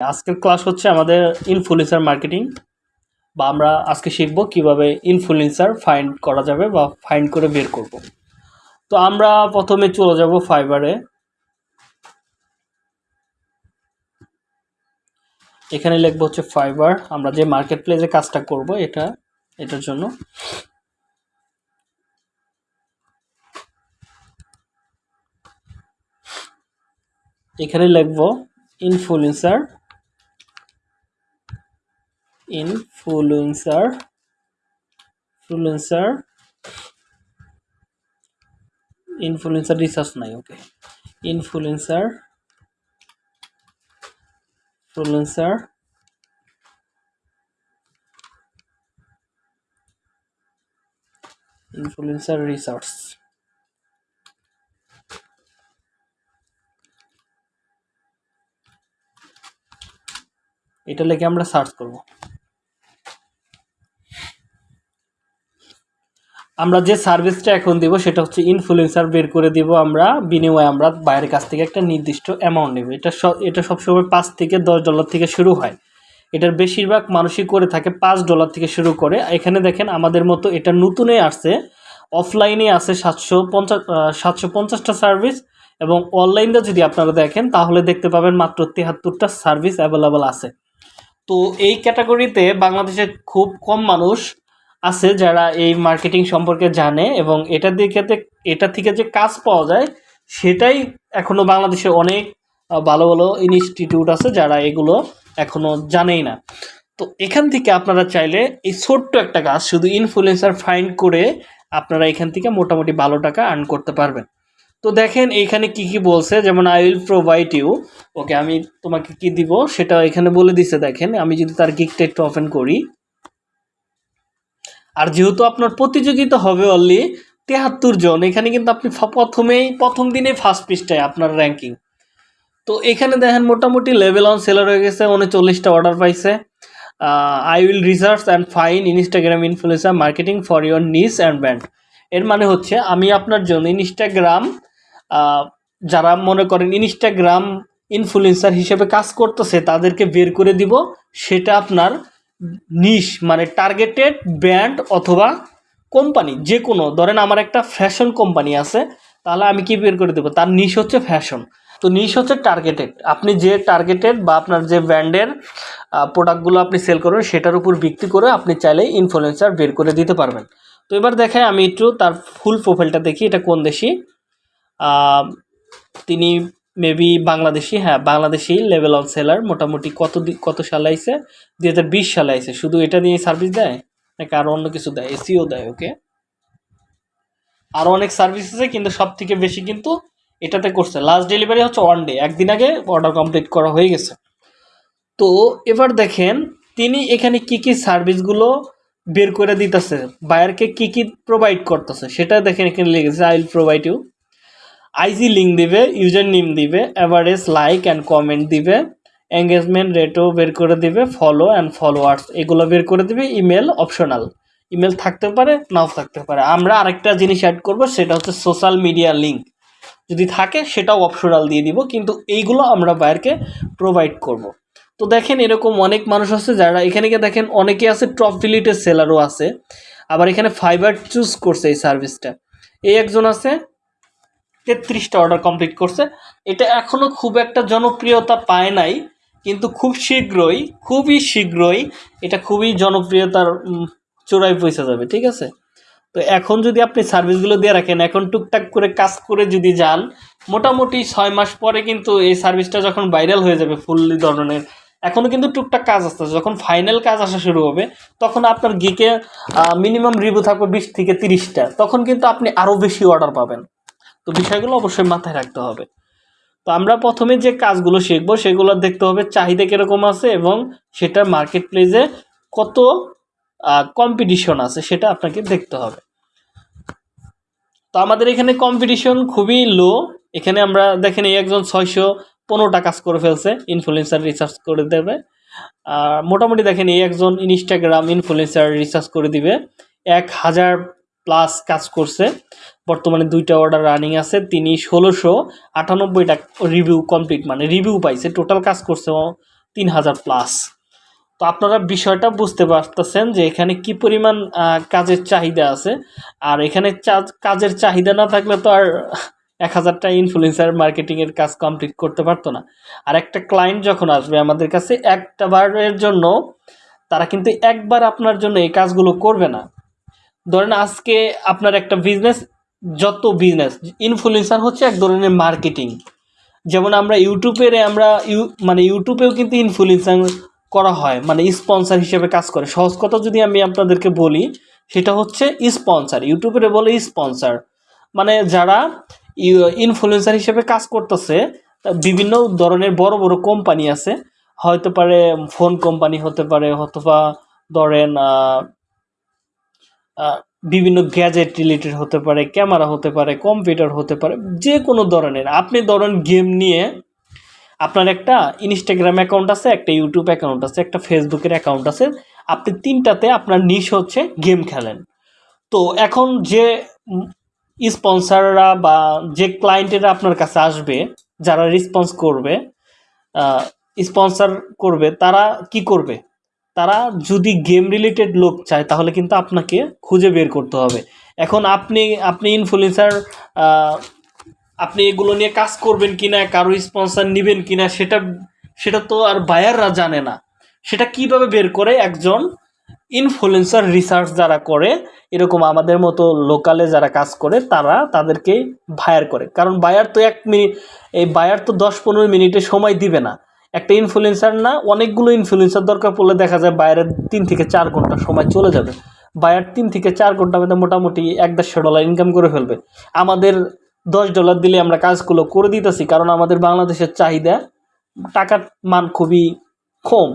আজকের ক্লাস হচ্ছে আমাদের ইনফ্লুয়েন্সার মার্কেটিং বা আমরা আজকে শিখব কীভাবে ইনফ্লুয়েন্সার ফাইন্ড করা যাবে বা ফাইন্ড করে বের করব। তো আমরা প্রথমে চলে যাব ফাইবারে এখানে লিখব হচ্ছে ফাইবার আমরা যে মার্কেট প্লেসে কাজটা করব এটা, এটার জন্য। এখানে লিখব influencer influencer influencer influencer research নাই okay influencer influencer influencer research এটা লেগে আমরা সার্চ করব। আমরা যে সার্ভিসটা এখন দিব সেটা হচ্ছে ইনফ্লুয়েন্সার বের করে দিব আমরা, বিনিময়ে আমরা বাইরের কাছ থেকে একটা নির্দিষ্ট অ্যামাউন্ট নেব। এটা সব এটা সবসময় পাঁচ থেকে দশ ডলার থেকে শুরু হয়। এটার বেশিরভাগ মানুষই করে থাকে পাঁচ ডলার থেকে শুরু করে। এখানে দেখেন আমাদের মতো এটা নতুনে আসছে। অফলাইনে আছে সাতশো পঞ্চাশ সাতশো পঞ্চাশটা সার্ভিস এবং অনলাইনে যদি আপনারা দেখেন তাহলে দেখতে পাবেন মাত্র তেহাত্তরটা সার্ভিস অ্যাভেলেবল আছে। তো এই ক্যাটাগরিতে বাংলাদেশে খুব কম মানুষ আছে যারা এই মার্কেটিং সম্পর্কে জানে এবং এটা দিকে এটা থেকে যে কাজ পাওয়া যায়, সেটাই এখনও বাংলাদেশে অনেক ভালো ভালো ইনস্টিটিউট আছে যারা এগুলো এখনও জানেই না। তো এখান থেকে আপনারা চাইলে এই ছোট্ট একটা কাজ, শুধু ইনফ্লুয়েন্সার ফাইন্ড করে আপনারা এখান থেকে মোটামুটি ভালো টাকা আর্ন করতে পারবেন। তো দেখেন এইখানে কি কি বলছে, যেমন I will provide you okay আমি তোমাকে কি দিব, সেটা এখানে বলে দিছে, দেখেন, আমি যদি তার গিকটা একটু ওপেন করি আর যেহেতু আপনার প্রতিযোগিতা হবে অনলি তেহাত্তর জন, এখানে কিন্তু আপনি প্রথমেই, প্রথম দিনে ফার্স্ট পৃষ্ঠায় আপনার র্যাঙ্কিং তো এখানে দেখেন মোটামুটি লেভেল অন সেলার হয়ে গেছে, উনচল্লিশটা অর্ডার পাইছে। I will research and fine Instagram influencer marketing for your niche and brand এর মানে হচ্ছে আমি আপনার জন্য ইনস্টাগ্রাম যারা মনে করেন ইনস্টাগ্রাম ইনফ্লুয়েন্সার হিসেবে কাজ করতেছে, তাদেরকে বের করে দিব, সেটা আপনার নিশ মানে টার্গেটেড ব্র্যান্ড অথবা কোম্পানি যে কোনো ধরেন আমার একটা ফ্যাশন কোম্পানি আছে, তাহলে আমি কি বের করে দেবো? তার নিশ হচ্ছে ফ্যাশন তো নিশ হচ্ছে টার্গেটেড আপনি যে টার্গেটেড বা আপনার যে ব্র্যান্ডের প্রোডাক্টগুলো আপনি সেল করবেন, সেটার উপর ভিত্তি করে আপনি চাইলে ইনফ্লুয়েন্সার বের করে দিতে পারবেন। তো এবার দেখাই আমি একটু তার ফুল প্রোফাইলটা দেখি, এটা কোন দেশি? তিনি মেবি বাংলাদেশি হ্যাঁ বাংলাদেশি লেভেল অন সেলার মোটামুটি কত কত সালে আইছে? দুই হাজার বিশ সালে আইছে। শুধু এটা দিয়ে সার্ভিস দেয়? নাকি আরও অন্য কিছু দেয়? এসিও দেয় ওকে আরও অনেক সার্ভিস আছে, কিন্তু সব থেকে বেশি কিন্তু এটাতে করছে। লাস্ট ডেলিভারি হচ্ছে ওয়ান ডে একদিন আগে অর্ডার কমপ্লিট করা হয়ে গেছে। তো এবার দেখেন, তিনি এখানে কি কি সার্ভিসগুলো বের করে দিতেছে? বায়ারকে কি কি প্রোভাইড করতেছে? সেটা দেখেন এখানে লিখেছে I will provide you IG link দিবে ইউজার নেম দিবে অ্যাভারেজ লাইক অ্যান্ড কমেন্ট দিবে এঙ্গেজমেন্ট রেটও বের করে দিবে ফলো অ্যান্ড ফলোয়ার্স এগুলো বের করে দিবে ইমেল অপশনাল ইমেল থাকতে পারে, নাও থাকতে পারে। আমরা আরেকটা জিনিস অ্যাড করব, সেটা হচ্ছে সোশ্যাল মিডিয়া লিঙ্ক যদি থাকে, সেটাও অপশনাল দিয়ে দিব, কিন্তু এইগুলো আমরা বাইরকে প্রোভাইড করব। তো দেখেন, এরকম অনেক মানুষ আছে যারা, এখানে গিয়ে দেখেন, অনেকে আছে টপ ডিলিটেড সেলারও আছে, আবার এখানে ফাইবার চুজ করছে এই সার্ভিসটা এই একজন আছে তেত্রিশটা অর্ডার কমপ্লিট করছে। এটা এখনও খুব একটা জনপ্রিয়তা পায় নাই, কিন্তু খুব শীঘ্রই, খুবই শীঘ্রই এটা খুবই জনপ্রিয়তার চূড়ায় পৌঁছে যাবে, ঠিক আছে? তো এখন যদি আপনি সার্ভিসগুলো দিয়ে রাখেন, এখন টুকটাক করে কাজ করে যদি যান, মোটামুটি ছয় মাস পরে কিন্তু এই সার্ভিসটা যখন ভাইরাল হয়ে যাবে ফুললি ধরনের এখনও কিন্তু টুকটাক কাজ আসতেছে। যখন ফাইনাল কাজ আসা শুরু হবে, তখন আপনার গিকে মিনিমাম রিভিউ থাকবে বিশ থেকে তিরিশটা। তখন কিন্তু আপনি আরও বেশি অর্ডার পাবেন। তো বিষয়গুলো অবশ্যই মাথায় রাখতে হবে। তো আমরা প্রথমে যে কাজগুলো শিখব সেগুলো দেখতে হবে চাহিদা কীরকম আছে এবং সেটার মার্কেট প্লেসে কত কম্পিটিশন আছে সেটা আপনাকে দেখতে হবে। তো আমাদের এখানে কম্পিটিশন খুবই লো এখানে আমরা দেখেন এই একজন ছয়শো পনেরোটা কাজ করে ফেলছে ইনফ্লুয়েন্সার রিসার্চ করে দেবে। আর মোটামুটি দেখেন এই একজন ইনস্টাগ্রাম ইনফ্লুয়েন্সার রিসার্চ করে দিবে। এক হাজার প্লাস কাজ করছে। বর্তমানে দুইটা অর্ডার রানিং আছে, তিনি ষোলোশো আটানব্বইটা রিভিউ কমপ্লিট মানে রিভিউ পাইছে টোটাল কাজ করছে তিন হাজার প্লাস তো আপনারা বিষয়টা বুঝতে পারতেছেন যে এখানে কি পরিমাণ কাজের চাহিদা আছে, আর এখানে কাজের চাহিদা না থাকলে তো আর এক হাজারটা ইনফ্লুয়েন্সার মার্কেটিংয়ের কাজ কমপ্লিট করতে পারতো না। আর একটা ক্লায়েন্ট যখন আসবে আমাদের কাছে, একটা বারের জন্য তারা কিন্তু একবার আপনার জন্য এই কাজগুলো করবে না। ধরেন আজকে আপনার একটা বিজনেস যত বিজনেস ইনফ্লুয়েন্সার হচ্ছে এক ধরনের মার্কেটিং যেমন আমরা ইউটিউবের আমরা ইউ মানে ইউটিউবেও কিন্তু ইনফ্লুয়েন্সার করা হয় মানে স্পন্সর হিসেবে কাজ করে। সহজ কথা যদি আমি আপনাদেরকে বলি, সেটা হচ্ছে স্পন্সর ইউটিউবের বলে স্পন্সর মানে যারা ইনফ্লুয়েন্সার হিসেবে কাজ করতেছে বিভিন্ন ধরনের বড় বড় কোম্পানি আছে। হয়তো পারে ফোন কোম্পানি হতে পারে অথবা ধরেন বিভিন্ন গ্যাজেট রিলেটেড হতে পারে ক্যামেরা হতে পারে কম্পিউটার হতে পারে যে কোনো ধরনের। আপনি ধরেন গেম নিয়ে আপনার একটা ইনস্টাগ্রাম অ্যাকাউন্ট আছে, একটা ইউটিউব অ্যাকাউন্ট আছে, একটা ফেসবুকের অ্যাকাউন্ট আছে, আপনি তিনটাতে আপনার নিশ হচ্ছে গেম খেলেন। তো এখন যে স্পন্সাররা বা যে ক্লায়েন্টেরা আপনার কাছে আসবে, যারা রেসপন্স করবে স্পন্সর করবে, তারা কি করবে? তারা যদি গেম রিলেটেড লোক চায়, তাহলে কিন্তু আপনাকে খুঁজে বের করতে হবে। এখন আপনি আপনি ইনফ্লুয়েন্সার আপনি এগুলো নিয়ে কাজ করবেন কিনা, কারও স্পন্সর নেবেন কিনা, সেটা সেটা তো আর বায়াররা জানে না। সেটা কীভাবে বের করে? একজন ইনফ্লুয়েন্সার রিসার্চ যারা করে, এরকম আমাদের মতো লোকালে যারা কাজ করে, তারা তাদেরকে বায়ার করে। কারণ বায়ার তো এক মিনিট এই বায়ার তো দশ পনেরো মিনিটে সময় দিবে না। একটা ইনফ্লুয়েন্সার না, অনেকগুলো ইনফ্লুয়েন্সার দরকার পড়লে দেখা যায় বাইরের তিন থেকে চার ঘণ্টা সময় চলে যাবে। বায়ার তিন থেকে চার ঘণ্টা মধ্যে মোটামুটি এক দেড়শো ডলার ইনকাম করে ফেলবে। আমাদের দশ ডলার দিলে আমরা কাজগুলো করে দিতেছি, কারণ আমাদের বাংলাদেশের চাহিদা, টাকার মান খুবই কম।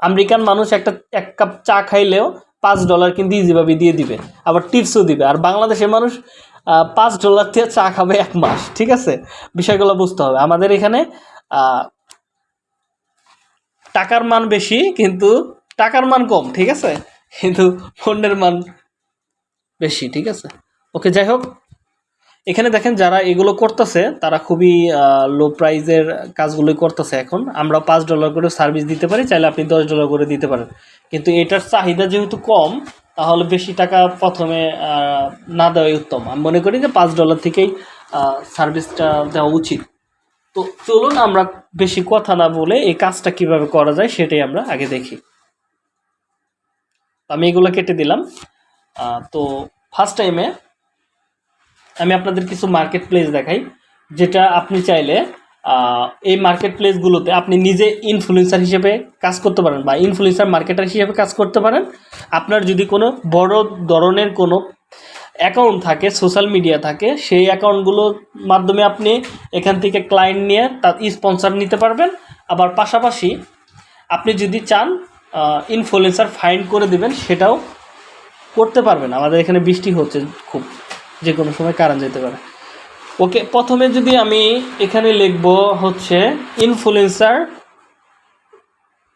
আমেরিকান মানুষ একটা, এক কাপ চা খাইলেও পাঁচ ডলার কিন্তু ইজিভাবে দিয়ে দিবে, আবার টিপসও দিবে। আর বাংলাদেশের মানুষ পাঁচ ডলার দিয়ে চা খাবে এক মাস, ঠিক আছে? বিষয়গুলো বুঝতে হবে। আমাদের এখানে টাকার মান বেশি, কিন্তু টাকার মান কম, ঠিক আছে? কিন্তু পণ্যের মান বেশি, ঠিক আছে? ওকে, যাই হোক। এখানে দেখেন যারা এগুলো করতেছে, তারা খুবই লো প্রাইজের কাজগুলোই করতেছে এখন। আমরা পাঁচ ডলার করে সার্ভিস দিতে পারি, চাইলে আপনি দশ ডলার করে দিতে পারেন। কিন্তু এটার চাহিদা যেহেতু কম, তাহলে বেশি টাকা প্রথমে না দেওয়াই উত্তম। আমি মনে করি যে পাঁচ ডলার থেকেই সার্ভিসটা দেওয়া উচিত। তো চলুন আমরা বেশি কথা না বলে এই কাজটা কীভাবে করা যায় সেটাই আমরা আগে দেখি। আমি এগুলো কেটে দিলাম। তো ফার্স্ট টাইমে আমি আপনাদের কিছু মার্কেট প্লেস দেখাই, যেটা আপনি চাইলে এই মার্কেট প্লেসগুলোতে আপনি নিজে ইনফ্লুয়েন্সার হিসেবে কাজ করতে পারেন বা ইনফ্লুয়েন্সার মার্কেটার হিসেবে কাজ করতে পারেন। আপনার যদি কোনো বড় ধরনের কোনো অ্যাকাউন্ট থাকে সোশ্যাল মিডিয়া থাকে, সেই অ্যাকাউন্টগুলোর মাধ্যমে আপনি এখান থেকে ক্লায়েন্ট নিয়ে তার স্পন্সর নিতে পারবেন। আবার পাশাপাশি আপনি যদি চান ইনফ্লুয়েন্সার ফাইন্ড করে দেবেন, সেটাও করতে পারবেন। আমাদের এখানে বৃষ্টি হচ্ছে খুব, যে কোনো সময় কারেন্ট যেতে পারে। ওকে, প্রথমে যদি আমি এখানে লিখব হচ্ছে ইনফ্লুয়েন্সার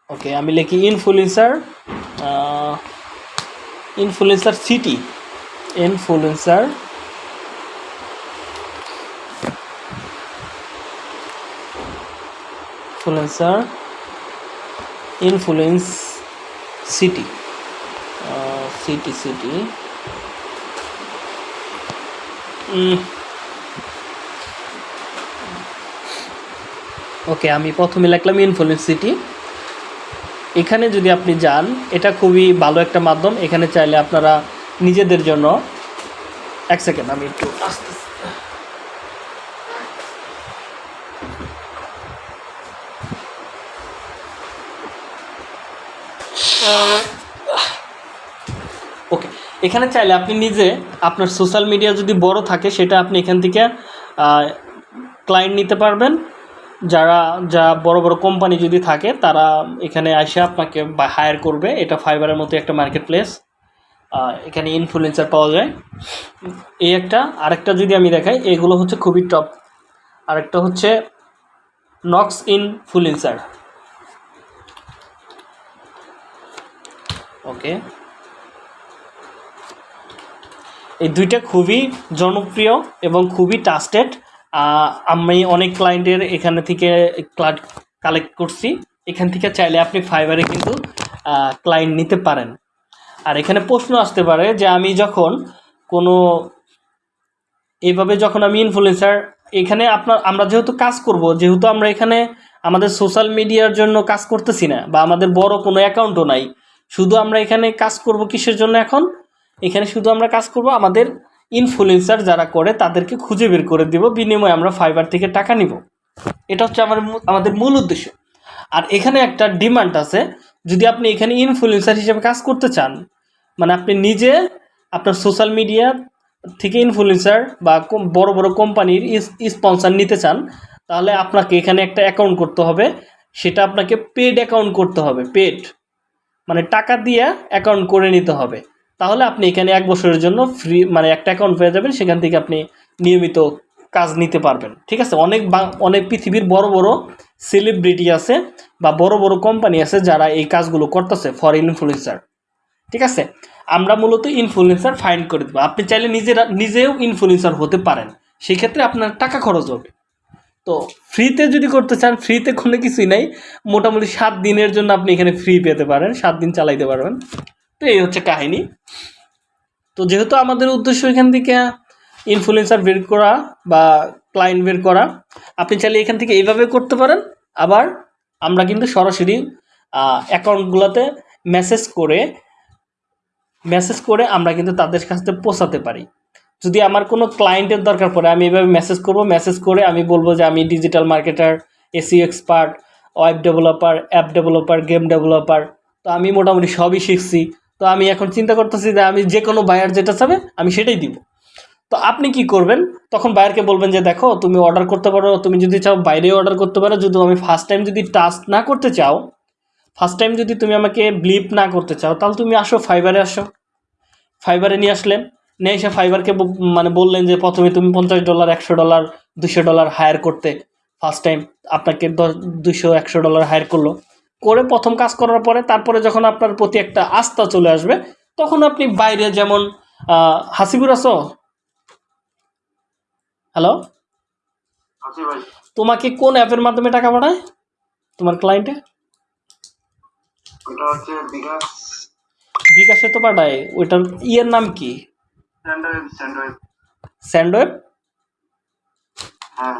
ওকে, আমি লিখি influencer influencer city influencer influencer influence city city city okay আমি প্রথমে লিখলাম ইনফ্লুয়েন্স সিটি এখানে যদি আপনি যান, এটা খুবই ভালো একটা মাধ্যম। এখানে চাইলে আপনারা নিজেদের জন্য। এক সেকেন্ড আমি একটু আস্তে ওকে এখানে চাইলে আপনি নিজে আপনার সোশ্যাল মিডিয়া যদি বড় থাকে, সেটা আপনি এখান থেকে ক্লায়েন্ট নিতে পারবেন। যারা, যা বড় বড় কোম্পানি যদি থাকে, তারা এখানে এসে আপনাকে হায়ার করবে। এটা ফাইবারের মতো একটা মার্কেট প্লেস এখানে ইনফ্লুয়েন্সার পাওয়া যায়। এই একটা। আরেকটা যদি আমি দেখাই, এগুলো হচ্ছে খুবই টপ আরেকটা হচ্ছে নক্স ইনফ্লুয়েন্সার ওকে এই দুইটা খুবই জনপ্রিয় এবং খুবই টাস্টেড আমি অনেক ক্লায়েন্টের এখানে থেকে কালেক্ট করছি। এখান থেকে চাইলে আপনি ফাইবারে কিন্তু ক্লায়েন্ট নিতে পারেন। আর এখানে প্রশ্ন আসতে পারে যে আমি যখন কোনো এইভাবে যখন আমি ইনফ্লুয়েন্সার এখানে আপনার, আমরা যেহেতু কাজ করব, যেহেতু আমরা এখানে আমাদের সোশ্যাল মিডিয়ার জন্য কাজ করতেছি না বা আমাদের বড় কোনো অ্যাকাউন্টও নাই, শুধু আমরা এখানে কাজ করব কিসের জন্য এখন? এখানে শুধু আমরা কাজ করব আমাদের ইনফ্লুয়েন্সার যারা করে তাদেরকে খুঁজে বের করে দিব, বিনিময়ে আমরা ফাইবার থেকে টাকা নিব। এটা হচ্ছে আমার আমাদের মূল উদ্দেশ্য। আর এখানে একটা ডিমান্ড আছে যদি আপনি এখানে ইনফ্লুয়েন্সার হিসেবে কাজ করতে চান মানে আপনি নিজে আপনার সোশ্যাল মিডিয়া থেকে ইনফ্লুয়েন্সার বা বড় বড় কোম্পানির স্পন্সার নিতে চান, তাহলে আপনাকে এখানে একটা অ্যাকাউন্ট করতে হবে। সেটা আপনাকে পেড অ্যাকাউন্ট করতে হবে পেড মানে টাকা দিয়ে অ্যাকাউন্ট করে নিতে হবে। তাহলে আপনি এখানে এক বছরের জন্য ফ্রি মানে একটা অ্যাকাউন্ট পেয়ে যাবেন, সেখান থেকে আপনি নিয়মিত কাজ নিতে পারবেন। ঠিক আছে? অনেক অনেক পৃথিবীর বড় বড় সেলিব্রিটি আছে বা বড় বড় কোম্পানি আছে যারা এই কাজগুলো করতেছে ফর ইনফ্লুয়েন্সার ঠিক আছে? আমরা মূলত ইনফ্লুয়েন্সার ফাইন্ড করে দেবো। আপনি চাইলে নিজেরা নিজেও ইনফ্লুয়েন্সার হতে পারেন। সেই ক্ষেত্রে আপনার টাকা খরচ হবে। তো ফ্রিতে যদি করতে চান ফ্রিতে কোনো কিছুই নাই। মোটামুটি সাত দিনের জন্য আপনি এখানে ফ্রি পেতে পারেন, সাত দিন চালাইতে পারবেন। তো এই হচ্ছে কাহিনী। তো যেহেতু আমাদের উদ্দেশ্য এখান থেকে ইনফ্লুয়েন্সার বের করা বা ক্লায়েন্ট বের করা, আপনি চাইলে এখান থেকে এইভাবে করতে পারেন। আবার আমরা কিন্তু সরাসরি অ্যাকাউন্টগুলোতে মেসেজ করে মেসেজ করে আমরা কিন্তু তাদের কাছে পৌঁছাতে পারি। যদি আমার কোনো ক্লায়েন্টের দরকার পড়ে, আমি এভাবে মেসেজ করব মেসেজ করে আমি বলব যে আমি digital marketer AC expert web developer app developer game developer তো আমি মোটামুটি সবই শিখছি। তো আমি এখন চিন্তা করতেছি যে আমি যে কোনো বায়ার যেটা চাবে, আমি সেটাই দিব। তো আপনি কি করবেন? তখন বায়ারকে বলবেন যে, দেখো, তুমি অর্ডার করতে পারো, তুমি যদি চাও বাইরে অর্ডার করতে পারো, যদি আমি ফার্স্ট টাইম যদি টাচ না করতে চাও ফার্স্ট টাইম যদি তুমি আমাকে ব্লিপ না করতে চাও, তাহলে তুমি আসো ফাইবারে আসো। ফাইবারে নিয়ে আসলেন। নিয়ে এসে ফাইবারকে মানে বললেন যে, প্রথমে তুমি পঞ্চাশ ডলার একশো ডলার দুশো ডলার হায়ার করতে। ফার্স্ট টাইম আপনাকে দশ দুশো একশো ডলার হায়ার করল। করে প্রথম কাজ করার পরে, তারপরে যখন আপনার প্রতি একটা আস্থা চলে আসবে, তখন আপনি বাইরে যেমন হাসিবুর আছো? হ্যালো তোমাকে কোন অ্যাপের মাধ্যমে টাকা পাঠায়? তোমার ক্লায়েন্টে বিকাশ। তো পাঠায়। ওইটার ইয়ের নাম কি? স্যান্ডওয়েব হ্যাঁ।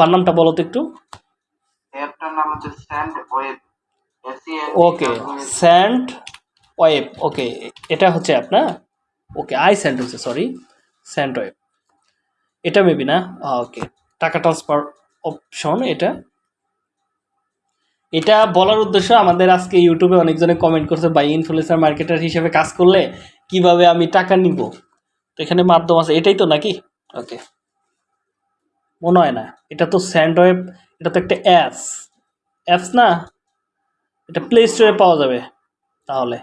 বানামটা বলো তো একটু। ওকে স্যান্ড ওয়েব ওকে এটা হচ্ছে অ্যাপ না? ওকে আই স্যান্ড হচ্ছে সরি স্যান্ড ওয়েব এটা মেবি না? ওকে টাকা ট্রান্সফার অপশন এটা। এটা বলার উদ্দেশ্য আমাদের আজকে ইউটিউবে অনেকজনে কমেন্ট করছে বাই ইনফ্লুয়েন্সার মার্কেটার হিসেবে কাজ করলে কীভাবে আমি টাকা নিব? তো এখানে মাধ্যম আছে। এটাই তো নাকি? ওকে মনে হয় না। এটা তো স্যান্ড ওয়েব এটা তো একটা অ্যাপস অ্যাপস না? এটা প্লে স্টোরে পাওয়া যাবে তাহলে।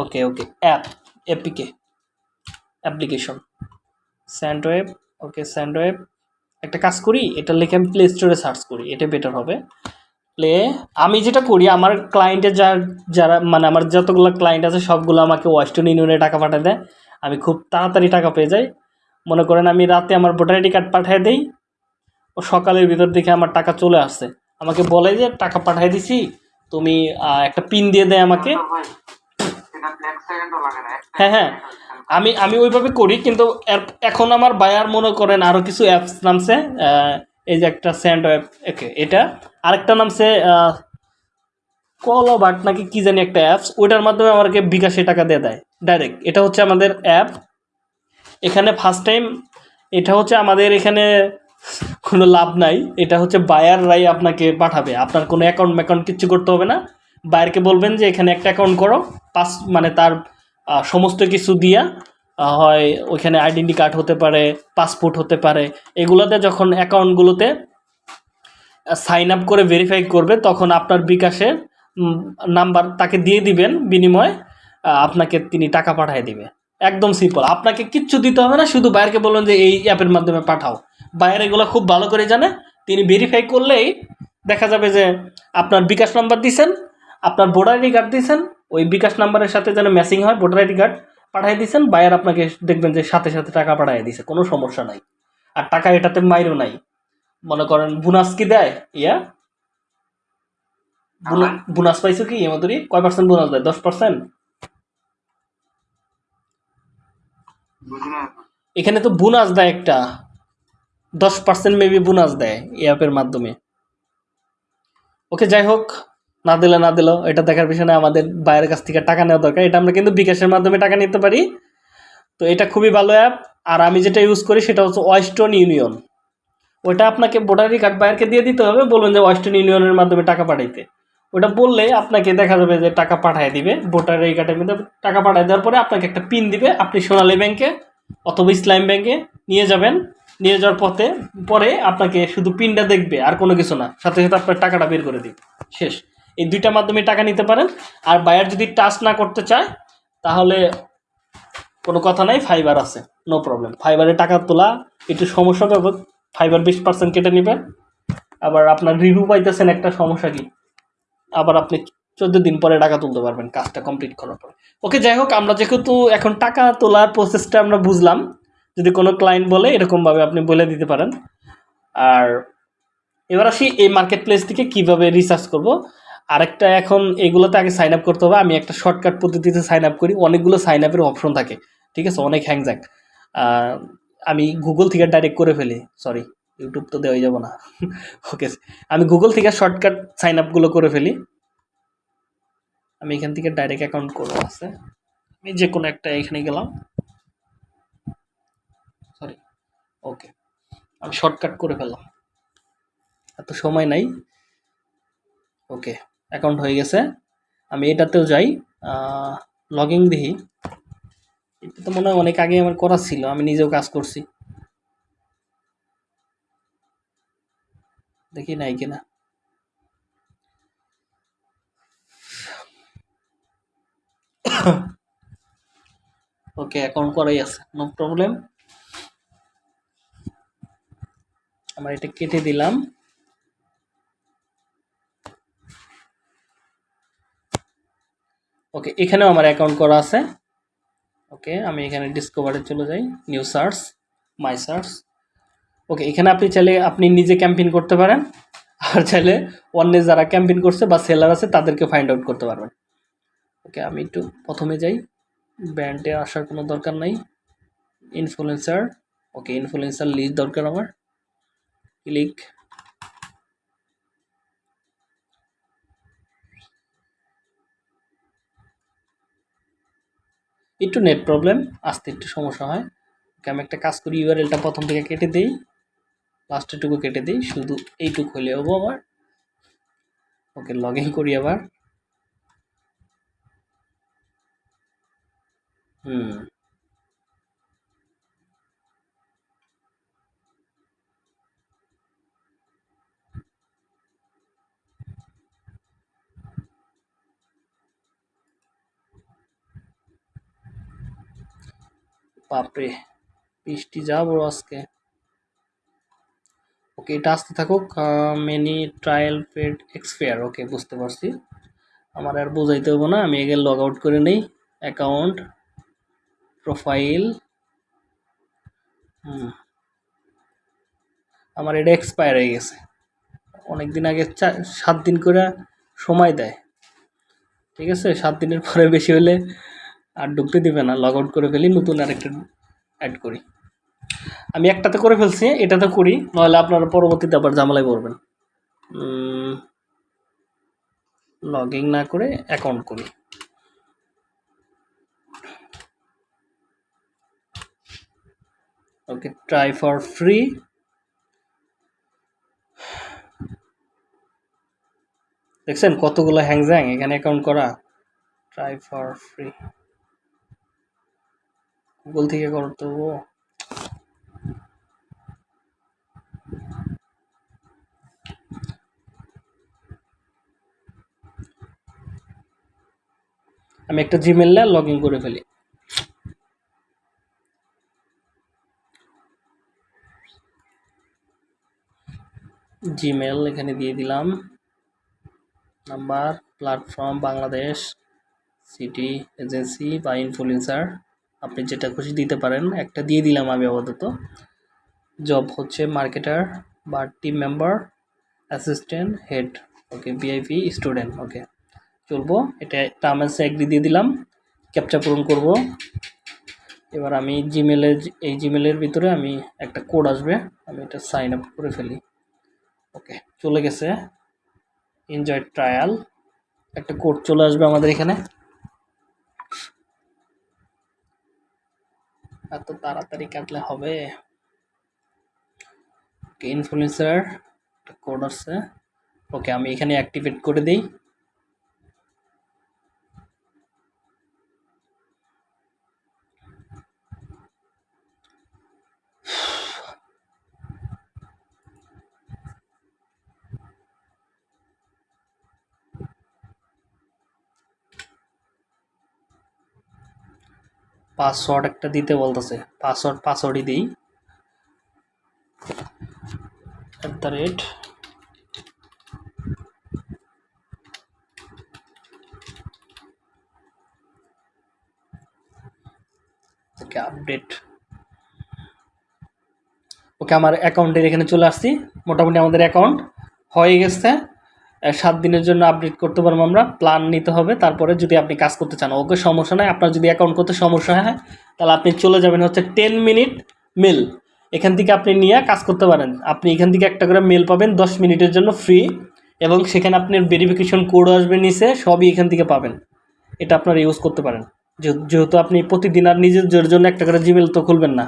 Okay okay app APK application স্যান্ডওয়েব okay স্যান্ডওয়েব একটা কাজ করি, এটা লিখে আমি প্লে স্টোরে সার্চ করি, এটা বেটার হবে। প্লে আমি যেটা করি, আমার ক্লায়েন্টের যা, যারা মানে আমার যতগুলো ক্লায়েন্ট আছে, সবগুলো আমাকে ওয়েস্টার্ন ইউনিয়নে টাকা পাঠিয়ে দেয়। আমি খুব তাড়াতাড়ি টাকা পেয়ে যাই। মনে করেন আমি রাতে আমার ভোটার আইডি কার্ড পাঠিয়ে দিই, ও সকালের ভিতর দেখে আমার টাকা চলে আসছে আমাকে বলে যে, টাকা পাঠিয়ে দিছি, তুমি একটা পিন দিয়ে দেয় আমাকে। হ্যাঁ হ্যাঁ। আমি আমি ওইভাবে করি, কিন্তু এখন আমার বায়ার মনে করেন আরও কিছু অ্যাপস নামছে এই যে একটা স্যান্ড অ্যাপ ওকে এটা। আরেকটা নামছে কল বাট নাকি কি জানি একটা অ্যাপস ওইটার মাধ্যমে আমাকে বিকাশে টাকা দিয়ে দেয় ডাইরেক্ট এটা হচ্ছে আমাদের অ্যাপ এখানে ফার্স্ট টাইম এটা হচ্ছে আমাদের এখানে কোনো লাভ নাই, এটা হচ্ছে বায়াররাই আপনাকে পাঠাবে। আপনার কোনো অ্যাকাউন্ট ম্যাকাউন্ট কিচ্ছু করতে হবে না। বায়ারকে বলবেন যে এখানে একটা অ্যাকাউন্ট করো, পাস মানে তার সমস্ত কিছু দিয়া হয় ওইখানে আইডেন্টি কার্ড হতে পারে পাসপোর্ট হতে পারে, এগুলোতে যখন অ্যাকাউন্টগুলোতে সাইন আপ করে ভেরিফাই করবে, তখন আপনার বিকাশের নাম্বার তাকে দিয়ে দিবেন, বিনিময়ে আপনাকে তিনি টাকা পাঠিয়ে দিবে। একদম সিম্পল আপনাকে কিচ্ছু দিতে হবে না, শুধু বাইরকে বলুন যে এই অ্যাপের মাধ্যমে পাঠাও। বাইরে এগুলো খুব ভালো করে জানে, তিনি ভেরিফাই করলেই দেখা যাবে যে আপনার বিকাশ নাম্বার দিছেন আপনার ভোটার আইডি কার্ড দিয়েছেন ওই বিকাশ নাম্বারের সাথে যেন ম্যাচিং হয় ভোটার আইডি কার্ড পাঠিয়ে দিয়েছেন বায়ার আপনাকে দেখবেন যে সাথে সাথে টাকা পাঠিয়ে দিয়েছে কোনো সমস্যা নাই। আর টাকা এটাতে মাইরও নাই। মনে করেন বোনাস কি দেয়? ইয়া? বোনাস পাইছো কি? এমাতুরি কয় পার্সেন্ট বোনাস দেয়? দশ পার্সেন্ট এখানে তো বোনাস দেয় একটা। দশ পার্সেন্ট মেবি বোনাস দেয় এই অ্যাপের মাধ্যমে। ওকে যাই হোক না দিলে না দিলেও এটা দেখার পিছনে আমাদের বাইরের কাছ থেকে টাকা নেওয়া দরকার। এটা আমরা কিন্তু বিকাশের মাধ্যমে টাকা নিতে পারি। তো এটা খুবই ভালো অ্যাপ আর আমি যেটা ইউজ করি সেটা হচ্ছে ওয়েস্টার্ন ইউনিয়ন ওটা আপনাকে ভোটারি কার্ড বাইরকে দিয়ে দিতে হবে, বলবেন যে ওয়েস্টার্ন ইউনিয়নের মাধ্যমে টাকা পাঠাইতে। ওটা বললে আপনাকে দেখা যাবে যে টাকা পাঠায় দিবে, ভোটার কার্ডের মধ্যে টাকা পাঠায় দেওয়ার পরে আপনাকে একটা পিন দিবে। আপনি সোনালী ব্যাংকে অথবা ইসলাম ব্যাংকে নিয়ে যাবেন। নিয়ে যাওয়ার পথে, পরে আপনাকে শুধু পিনটা দেখবে, আর কোনো কিছু না। সাথে সাথে আপনার টাকাটা বের করে দিবে। শেষ। এই দুইটা মাধ্যমে টাকা নিতে পারেন। আর বায়ার যদি টাচ না করতে চায়, তাহলে কোনো কথা নাই ফাইবার আছে নো প্রবলেম ফাইবারে টাকা তোলা, একটু সমস্যা পাবে ফাইবার বিশ পার্সেন্ট কেটে নেবে। আবার আপনার রিভিউ পাইতেছেন একটা সমস্যা কি? আবার আপনি চোদ্দ দিন পরে টাকা তুলতে পারবেন, কাজটা কমপ্লিট করার পরে। ওকে যাই হোক, আমরা যেহেতু এখন টাকা তোলার প্রসেসটা আমরা বুঝলাম, যদি কোনো ক্লায়েন্ট বলে, এরকমভাবে আপনি বলে দিতে পারেন। আর এবার আসি এই মার্কেট প্লেস থেকে কীভাবে রিসার্চ করব। আরেকটা এখন এগুলোতে আগে সাইন আপ করতে হবে। আমি একটা শর্টকাট পদ্ধতিতে সাইন আপ করি। অনেকগুলো সাইন আপের অপশন থাকে। ঠিক আছে? অনেক হ্যাংজ্যাক আমি গুগল থেকে ডাইরেক্ট করে ফেলি। সরি ইউটিউব তো দেওয়াই যাব না। ওকে আমি গুগল থেকে শর্টকাট সাইন আপগুলো করে ফেলি। আমি এখান থেকে ডাইরেক্ট অ্যাকাউন্ট করে আছে? আমি যে কোনো একটা এখানে গেলাম। সরি ওকে আমি শর্টকাট করে ফেললাম। এত সময় নাই। ওকে অ্যাকাউন্ট হয়ে গেছে। আমি এটাতেও যাই। লগ ইন দেখি এটা তো মনে হয় অনেক আগে আমার করা ছিল। আমি নিজেও কাজ করছি। দেখি নাই কিনা। ওকে, অ্যাকাউন্ট করাই আছে। নো প্রবলেম আমরা এটা কেটে দিলাম। ওকে এখানেও আমার অ্যাকাউন্ট করা আছে। ওকে আমি এখানে ডিসকভারে চলে যাই। New search my search okay এখানে আপনি চাইলে আপনি নিজে ক্যাম্পেইন করতে পারেন। আর চাইলে অন্য যারা ক্যাম্পেইন করছে বা সেলার আছে, তাদেরকে ফাইন্ড আউট করতে পারবেন। ওকে আমি একটু প্রথমে যাই। ব্র্যান্ডে আসার কোনো দরকার নাই। ইনফ্লুয়েন্সার ওকে ইনফ্লুয়েন্সার লিস্ট দরকার আমার। ক্লিক একটু নেট প্রবলেম আসতে একটু সমস্যা হয়। ওকে আমি একটা কাজ করি ইউআরএলটা প্রথম থেকে কেটে দিই লাস্টেরটুকু কেটে দিই, শুধু এইটুকু হলে হব আবার। ওকে লগ ইন করি আবার। হুম। বাপরে, বৃষ্টি যা বড় আজকে। ওকে এটা আসতে থাকুক many trial paid expire okay বুঝতে পারছি। আমার আর বোঝাইতে হব না, আমি এগে লগ আউট করে নিই। অ্যাকাউন্ট প্রোফাইল হুম। আমার এটা এক্সপায়ার হয়ে গেছে। অনেক দিন আগে সাত দিন করে সময় দেয়। ঠিক আছে, সাত দিনের পরে বেশি হলে আর ঢুকতে দিবে না লগ আউট করে ফেলি, নতুন আরেকটা অ্যাড করি। আমি একটাতে করে ফেলছি, এটাতে করি নাহলে আপনারা পরবর্তীতে আবার ঝামেলায় পড়বেন। লগ ইন না করে অ্যাকাউন্ট করি। ওকে ট্রাই ফর ফ্রি দেখছেন কতগুলো হ্যাংজ্যাং, এখানে অ্যাকাউন্ট করা। ট্রাই ফর ফ্রি গুগল থেকে করতে হব আমি একটা জিমেল লগ ইন করে ফেলি। জিমেল এখানে দিয়ে দিলাম। Number platform Bangladesh city agency বা ইনফ্লুয়েন্সার আপনি যেটা খুশি দিতে পারেন, একটা দিয়ে দিলাম আমি আপাতত। জব হচ্ছে মার্কেটার বা team member assistant head okay VIP student okay চলবো, এটা টার্মেন্সে এগ্রি দিয়ে দিলাম ক্যাপচা পূরণ করব। এবার আমি জিমেলে এই জিমেলের ভিতরে আমি একটা কোড আসবে, আমি এটা সাইন আপ করে ফেলি ওকে চলে গেছে এনজয় ট্রায়াল একটা কোড চলে আসবে আমাদের এখানে। এত তাড়াতাড়ি কাটলে হবে? ইনফ্লুয়েন্সার কোড আছে ওকে আমি এখানে অ্যাক্টিভেট করে দিই। পাসওয়ার্ড একটা দিতে বলতেছে। পাসওয়ার্ড, পাসওয়ার্ডই দিই। At the rate okay update okay, আমার অ্যাকাউন্টের এখানে চলে আসছি। মোটামুটি আমাদের অ্যাকাউন্ট হয়ে গেছে। সাত দিনের জন্য আপডেট করতে পারব আমরা প্ল্যান নিতে হবে, তারপরে যদি আপনি কাজ করতে চান। ওকে, সমস্যা নাই, আপনার যদি অ্যাকাউন্ট করতে সমস্যা হয়, তাহলে আপনি চলে যাবেন হচ্ছে টেন মিনিট মেল এখান থেকে আপনি নিয়ে কাজ করতে পারেন। আপনি এখান থেকে একটা করে মেল পাবেন, দশ মিনিটের জন্য ফ্রি এবং সেখানে আপনার ভেরিফিকেশন কোডও আসবে নিচে, সবই এখান থেকে পাবেন। এটা আপনারা ইউজ করতে পারেন। যেহেতু আপনি প্রতিদিন আর নিজের জন্য একটা করে জিমেল তো খুলবেন না।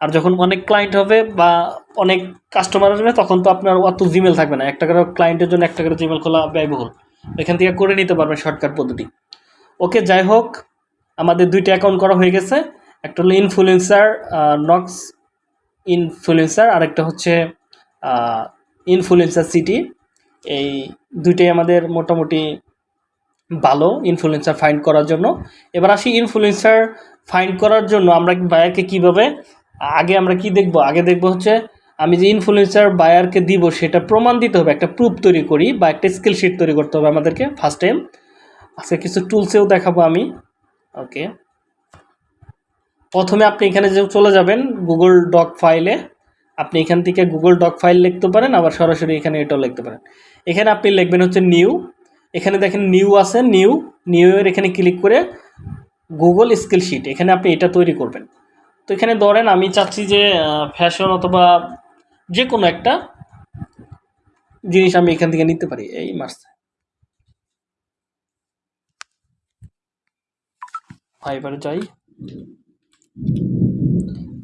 আর যখন অনেক ক্লায়েন্ট হবে বা অনেক কাস্টমার আসবে, তখন তো আপনার অত জিমেল থাকবে না। একটা করে ক্লায়েন্টের জন্য একটা করে জিমেল খোলা ব্যয়বহুল। এখান থেকে করে নিতে পারবেন শর্টকাট পদ্ধতি। ওকে যাই হোক, আমাদের দুইটা অ্যাকাউন্ট করা হয়ে গেছে। একটা হলো ইনফ্লুয়েন্সার নক্স ইনফ্লুয়েন্সার আরেকটা হচ্ছে ইনফ্লুয়েন্সার সিটি এই দুইটাই আমাদের মোটামুটি ভালো ইনফ্লুয়েন্সার ফাইন্ড করার জন্য। এবার আসি ইনফ্লুয়েন্সার ফাইন্ড করার জন্য। আমরা বায়ারকে কীভাবে আগে আমরা কি দেখব? আগে দেখব হচ্ছে আমি যে ইনফ্লুয়েন্সার বায়ারকে দিব, সেটা প্রমাণ দিতে হবে, একটা প্রুফ তৈরি করি বা একটা স্কিল শিট তৈরি করতে হবে আমাদেরকে ফার্স্ট টাইম আজকে কিছু টুলসেও দেখাবো আমি। ওকে প্রথমে আপনি এখানে যে চলে যাবেন গুগল ডক ফাইলে আপনি এখান থেকে গুগল ডক ফাইল লিখতে পারেন, আবার সরাসরি এখানে এটাও লিখতে পারেন। এখানে আপনি লিখবেন হচ্ছে নিউ এখানে দেখেন নিউ আছে নিউ নিউ এর এখানে ক্লিক করে গুগল স্কিল শিট এখানে আপনি এটা তৈরি করবেন। তো এখানে ধরেন আমি চাচ্ছি যে ফ্যাশন অথবা যে কোনো একটা জিনিস আমি এখান থেকে নিতে পারি। এই মাস ফাইবারে যাই।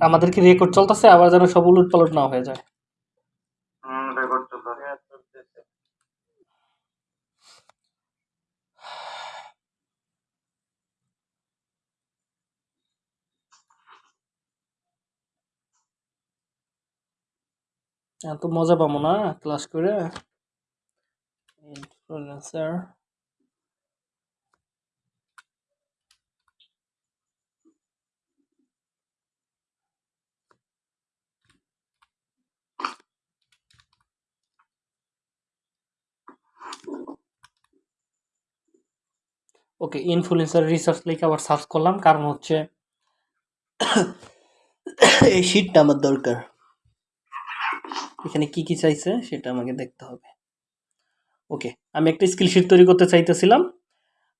আমাদের কি রেকর্ড চলতেছে? আবার যেন সব উলট পালট না হয়ে যায়। এত মজা পাবো না ক্লাস করে? ইনফ্লুয়েন্সার ওকে ইনফ্লুয়েন্সার রিসার্চ লিখে আবার সার্চ করলাম, কারণ হচ্ছে এই শিটটা আমার দরকার। এখানে কি কি চাইছে সেটা আমাকে দেখতে হবে। ওকে, আমি একটা স্কিল শিট তৈরি করতে চাইতেছিলাম।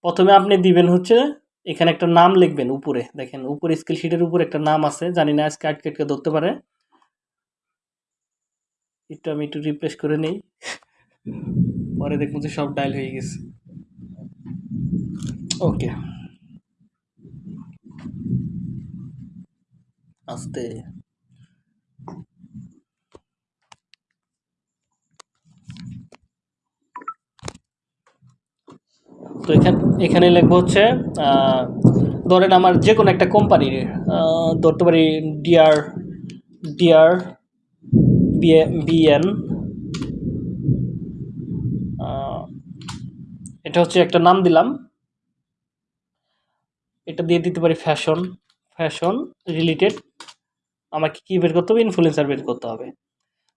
প্রথমে আপনি দিবেন হচ্ছে, এখানে একটা নাম লিখবেন উপরে, দেখেন উপরে স্কিল শিটের উপরে একটা নাম আছে, জানি না আজকে আটকে আটকে ধরতে পারে। একটু আমি একটু রিপ্লেস করে নেই। পরে দেখুন যে সব ডায়াল হয়ে গেছে। ওকে। আস্তে। তো এখানে এখানে লিখব হচ্ছে ধরেন আমার যে কোনো একটা কোম্পানির ধরতে পারি ডিআর ডিআর বিএন এটা হচ্ছে একটা নাম দিলাম। এটা দিয়ে দিতে পারি ফ্যাশন ফ্যাশন রিলেটেড আমাকে কি বের করতে হবে? ইনফ্লুয়েন্সার বের করতে হবে।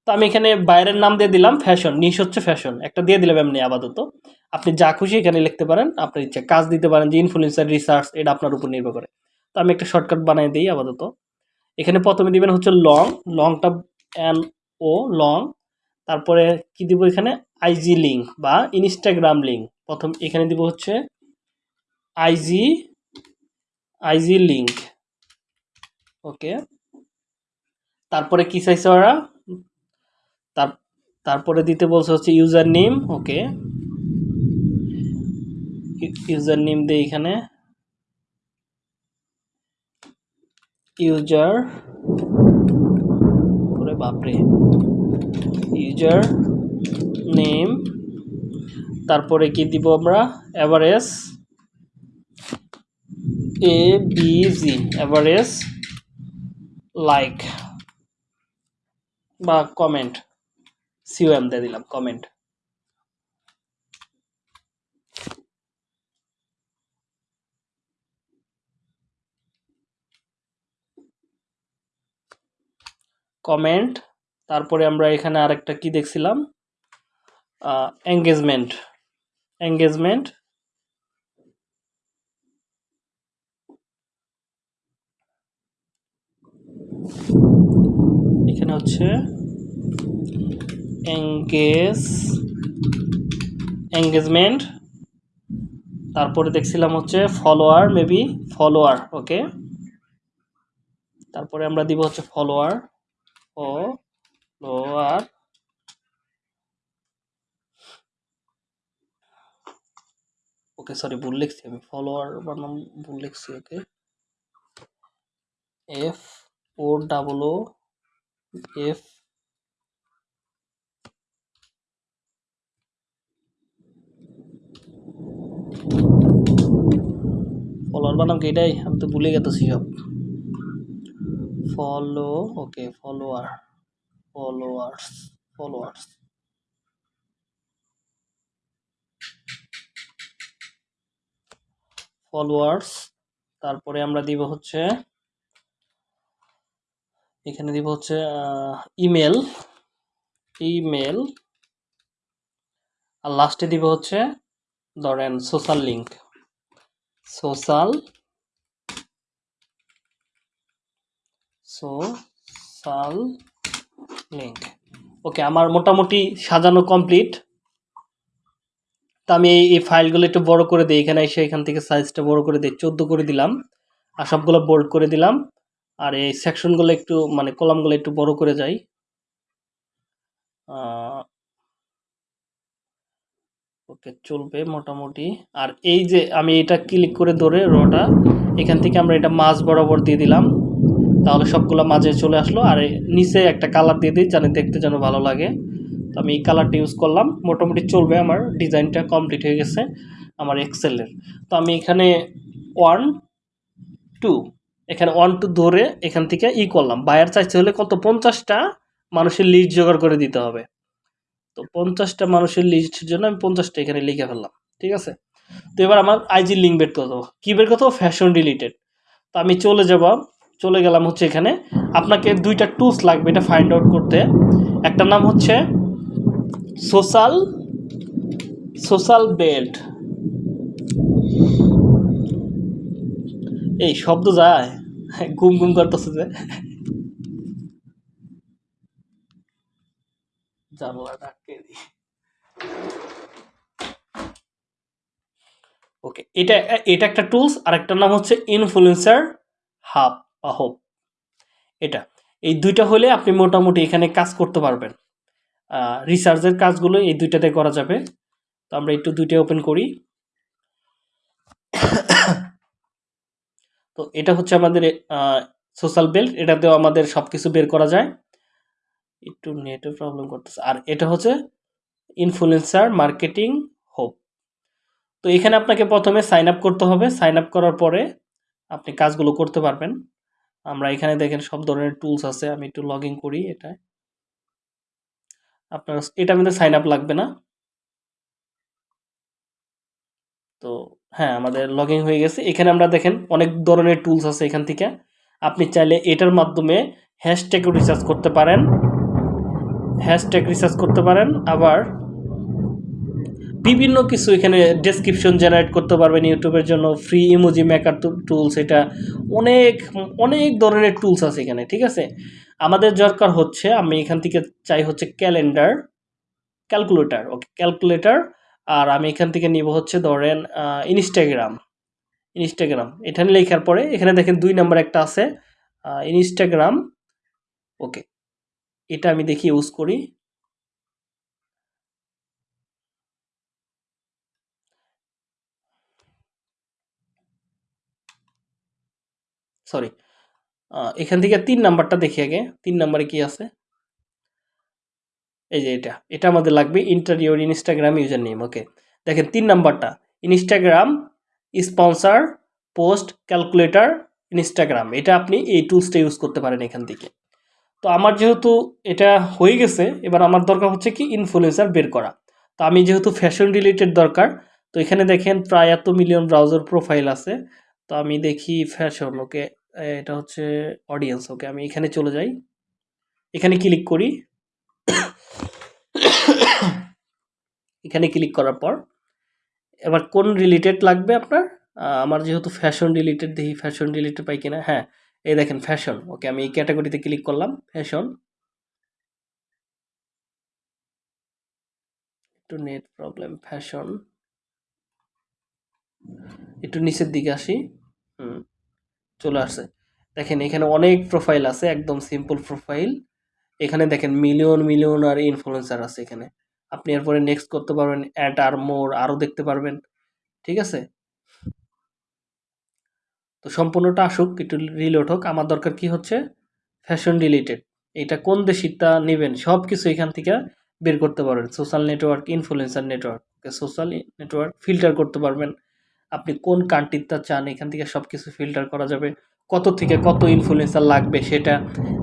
তো আমি এখানে বাইরের নাম দিয়ে দিলাম ফ্যাশন নিশ হচ্ছে ফ্যাশন একটা দিয়ে দিলাম এমনি আপাতত। আপনি যা খুশি এখানে লিখতে পারেন, আপনার ইচ্ছা কাজ দিতে পারেন যে ইনফ্লুয়েন্সার রিসার্চ এটা আপনার উপর নির্ভর করে। তো আমি একটা শর্টকাট বানিয়ে দিই আপাতত। এখানে প্রথমে দিবেন হচ্ছে লং লংটা এন ও লং তারপরে কি দিব এখানে? আইজি লিঙ্ক বা ইনস্টাগ্রাম লিঙ্ক প্রথম এখানে দিব হচ্ছে আইজি আইজি লিঙ্ক ওকে তারপরে কি চাইছে ওরা? তার, তারপরে দিতে বলছে হচ্ছে user name okay. User name দিয়ে এখানে। ইউজার, ওরে বাপরে। ইউজার নেম, তারপরে কি দিব আমরা? Average A B G, average like বা কমেন্ট। সিওএম দিয়ে দিলাম কমেন্ট কমেন্ট তারপরে আমরা এখানে আরেকটা কি দেখছিলাম? এঙ্গেজমেন্ট এঙ্গেজমেন্ট এখানে হচ্ছে এঙ্গেজ এঙ্গেজমেন্ট তারপরে দেখছিলাম হচ্ছে ফলোয়ার মেবি ফলোয়ার ওকে তারপরে আমরা দিব হচ্ছে follower O lower okay sorry ভুল লিখছি আমি ফলোয়ার বা নাম ভুল লিখছি okay F O double O F follower বানাম কি এটাই? আমি তো ভুলে গেতেছি সব। Follow, okay, follower, followers followers. Followers, তারপরে আমরা দিব হচ্ছে, এখানে দিব হচ্ছে ইমেল ইমেল, আর লাস্টে দিব হচ্ছে, ধরেন social link social social link okay, আমার মোটামুটি সাজানো কমপ্লিট। তো আমি এই ফাইলগুলো একটু বড় করে দিই, এখানে এসে এখান থেকে সাইজটা বড় করে দিই, চোদ্দ করে দিলাম, আর সবগুলো বোল্ড করে দিলাম, আর এই সেকশনগুলো একটু মানে কলামগুলো একটু বড় করে যাই। ওকে, চলবে মোটামুটি। আর এই যে আমি এটা ক্লিক করে ধরে রটা এখান থেকে আমরা এটা মাছ বরাবর দিয়ে দিলাম। তাহলে সবগুলো মাঝে চলে আসলো। আর নিচে একটা কালার দিয়ে দিই জানি দেখতে যেন ভালো লাগে। তো আমি এই কালারটা ইউজ করলাম। মোটামুটি চলবে আমার, ডিজাইনটা কমপ্লিট হয়ে গেছে আমার এক্সেলের তো আমি এখানে ওয়ান টু এখানে ওয়ান টু ধরে এখান থেকে ই করলাম। বায়ার চাইছে হলে কত? পঞ্চাশটা মানুষের লিস্ট জোগাড় করে দিতে হবে। তো পঞ্চাশটা মানুষের লিস্টের জন্য আমি পঞ্চাশটা এখানে লিখে ফেললাম, ঠিক আছে? তো এবার আমার আইজি লিঙ্ক বের করতে হবে কী বের করতে হবে ফ্যাশন রিলেটেড তো আমি চলে যাব, চলে গেলাম হচ্ছে এখানে। আপনাকে দুইটা টুলস লাগবে এটা ফাইন্ড আউট করতে। একটা নাম হচ্ছে সোশ্যাল সোশ্যাল বেল্ট এই শব্দ যায়। গুম গুম করতেছে যে। দিই ওকে এটা এটা একটা টুলস আর একটা নাম হচ্ছে ইনফ্লুয়েন্সার হাব বা হোপ এটা, এই দুইটা হলে আপনি মোটামুটি এখানে কাজ করতে পারবেন। রিসার্চের কাজগুলো এই দুইটাতে করা যাবে। তো আমরা একটু দুইটা ওপেন করি। তো এটা হচ্ছে আমাদের সোশ্যাল বেল্ট এটাতেও আমাদের সব কিছু বের করা যায়। একটু নেটের প্রবলেম করতেছে। আর এটা হচ্ছে ইনফ্লুয়েন্সার মার্কেটিং হোপ তো এখানে আপনাকে প্রথমে সাইন আপ করতে হবে। সাইন আপ করার পরে আপনি কাজগুলো করতে পারবেন। আমরা এখানে দেখেন সব ধরনের টুলস আছে। আমি একটু লগ ইন করি এটা আপনার এটা আমাদের সাইন আপ লাগবে না। তো হ্যাঁ আমাদের লগ ইন হয়ে গেছে। এখানে আমরা দেখেন অনেক ধরনের টুলস আছে এখান থেকে। আপনি চাইলে এটার মাধ্যমে হ্যাশট্যাগ রিসার্চ করতে পারেন। হ্যাশট্যাগ রিসার্চ করতে পারেন। আবার বিভিন্ন কিছু এখানে ডেসক্রিপশন জেনারেট করতে পারবেন ইউটিউবের জন্য ফ্রি ইমোজি মেকার টুলস এটা, অনেক অনেক ধরনের টুলস আছে এখানে, ঠিক আছে? আমাদের দরকার হচ্ছে, আমি এখান থেকে চাই হচ্ছে ক্যালেন্ডার ক্যালকুলেটার ওকে ক্যালকুলেটার আর আমি এখান থেকে নিব হচ্ছে ধরেন ইনস্টাগ্রাম ইনস্টাগ্রাম এখানে লেখার পরে, এখানে দেখেন দুই নাম্বার একটা আছে ইনস্টাগ্রাম ওকে এটা আমি দেখি ইউজ করি। সরি এখান থেকে তিন নাম্বারটা দেখি আগে। তিন নাম্বারে কি আছে? এই যে এটা। এটা আমাদের লাগবে enter your Instagram user name okay দেখেন, তিন নাম্বারটা। Instagram sponsor post calculator Instagram এটা আপনি এই টুলসটা ইউজ করতে পারেন এখান থেকে। তো আমার যেহেতু এটা হয়ে গেছে, এবার আমার দরকার হচ্ছে কি ইনফ্লুয়েন্সার বের করা। তো আমি যেহেতু ফ্যাশন রিলেটেড দরকার, তো এখানে দেখেন প্রায় এত মিলিয়ন ব্রাউজার প্রোফাইল আছে। তো আমি দেখি ফ্যাশন ওকে এটা হচ্ছে অডিয়েন্স ওকে আমি এখানে চলে যাই। এখানে ক্লিক করি। এখানে ক্লিক করার পর, এবার কোন রিলেটেড লাগবে আপনার? আমার যেহেতু ফ্যাশন রিলেটেড দেখি ফ্যাশন রিলেটেড পাই কিনা। হ্যাঁ এই দেখেন ফ্যাশন ওকে আমি এই ক্যাটাগরিতে ক্লিক করলাম ফ্যাশন একটু নেট প্রবলেম ফ্যাশন একটু নিচের দিকে আসি। হুম। চলে আসছে। দেখেন এখানে অনেক প্রোফাইল আছে, একদম সিম্পল প্রোফাইল এখানে দেখেন মিলিয়ন মিলিয়ন আর ইনফ্লুয়েন্সার আছে এখানে। আপনি এরপরে নেক্সট করতে পারবেন অ্যাড আর মোর আরও দেখতে পারবেন, ঠিক আছে? তো সম্পূর্ণটা আসুক, একটু রিলোড হোক। আমার দরকার কি হচ্ছে? ফ্যাশন রিলেটেড এটা কোন দেশিটা নেবেন? সব কিছু এখান থেকে বের করতে পারবেন। Social network influencer network social network filter করতে পারবেন। আপনি কোন কান্ট্রিটা চান, এখান থেকে সব কিছু ফিল্টার করা যাবে। কত থেকে কত ইনফ্লুয়েন্সার লাগবে সেটা,